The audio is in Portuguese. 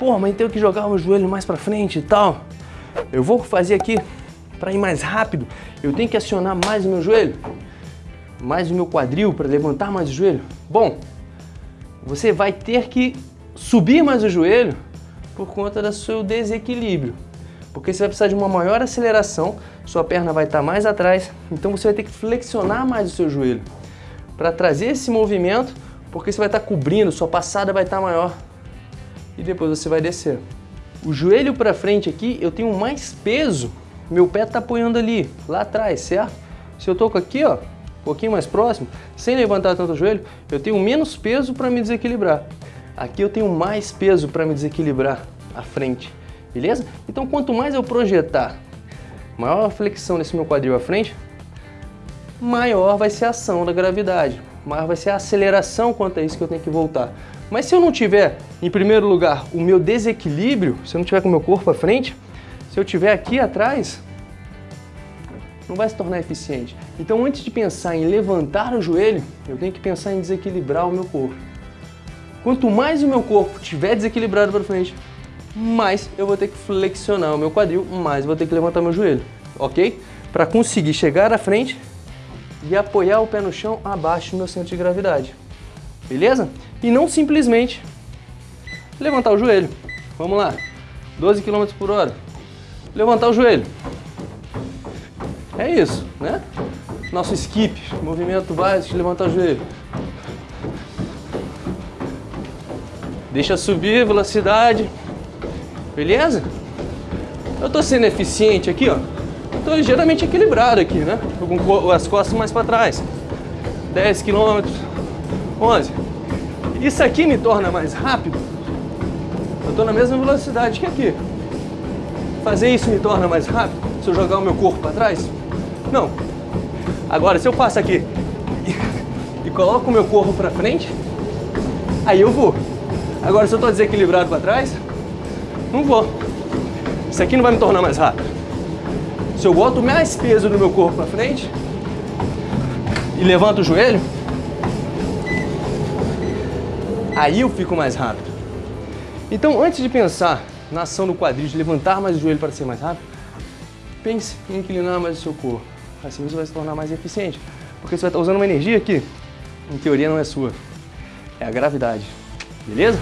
pô, mas tenho que jogar o joelho mais para frente e tal. Eu vou fazer aqui para ir mais rápido. Eu tenho que acionar mais o meu joelho, mais o meu quadril para levantar mais o joelho. Bom, você vai ter que subir mais o joelho por conta do seu desequilíbrio. Porque você vai precisar de uma maior aceleração, sua perna vai estar mais atrás, então você vai ter que flexionar mais o seu joelho para trazer esse movimento, porque você vai estar cobrindo, sua passada vai estar maior e depois você vai descer. O joelho para frente aqui, eu tenho mais peso, meu pé está apoiando ali, lá atrás, certo? Se eu toco aqui, ó, um pouquinho mais próximo, sem levantar tanto o joelho, eu tenho menos peso para me desequilibrar. Aqui eu tenho mais peso para me desequilibrar à frente, beleza? Então quanto mais eu projetar maior a flexão desse meu quadril à frente, maior vai ser a ação da gravidade, maior vai ser a aceleração quanto a isso que eu tenho que voltar. Mas se eu não tiver, em primeiro lugar, o meu desequilíbrio, se eu não tiver com o meu corpo à frente, se eu tiver aqui atrás, não vai se tornar eficiente. Então antes de pensar em levantar o joelho, eu tenho que pensar em desequilibrar o meu corpo. Quanto mais o meu corpo estiver desequilibrado para frente, mais eu vou ter que flexionar o meu quadril, mais eu vou ter que levantar meu joelho, ok? Para conseguir chegar à frente e apoiar o pé no chão abaixo do meu centro de gravidade, beleza? E não simplesmente levantar o joelho. Vamos lá, 12 km por hora. Levantar o joelho. É isso, né? Nosso skip, movimento básico de levantar o joelho. Deixa subir, velocidade. Beleza? Eu tô sendo eficiente aqui, ó. Tô ligeiramente equilibrado aqui, né? Com as costas mais para trás. 10 km, 11. Isso aqui me torna mais rápido. Eu tô na mesma velocidade que aqui. Fazer isso me torna mais rápido se eu jogar o meu corpo para trás? Não. Agora, se eu passo aqui e coloco o meu corpo para frente, aí eu vou. Agora, se eu estou desequilibrado para trás, não vou. Isso aqui não vai me tornar mais rápido. Se eu boto mais peso no meu corpo para frente e levanto o joelho, aí eu fico mais rápido. Então, antes de pensar na ação do quadril, de levantar mais o joelho para ser mais rápido, pense em inclinar mais o seu corpo. Assim você vai se tornar mais eficiente. Porque você vai estar usando uma energia que, em teoria, não é sua. É a gravidade. Beleza?